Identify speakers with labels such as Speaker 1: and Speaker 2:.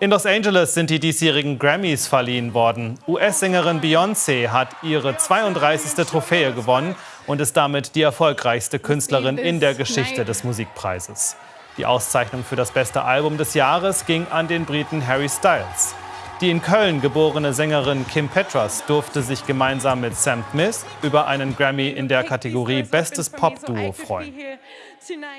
Speaker 1: In Los Angeles sind die diesjährigen Grammys verliehen worden. US-Sängerin Beyoncé hat ihre 32. Trophäe gewonnen und ist damit die erfolgreichste Künstlerin in der Geschichte des Musikpreises. Die Auszeichnung für das beste Album des Jahres ging an den Briten Harry Styles. Die in Köln geborene Sängerin Kim Petras durfte sich gemeinsam mit Sam Smith über einen Grammy in der Kategorie Bestes Pop-Duo freuen.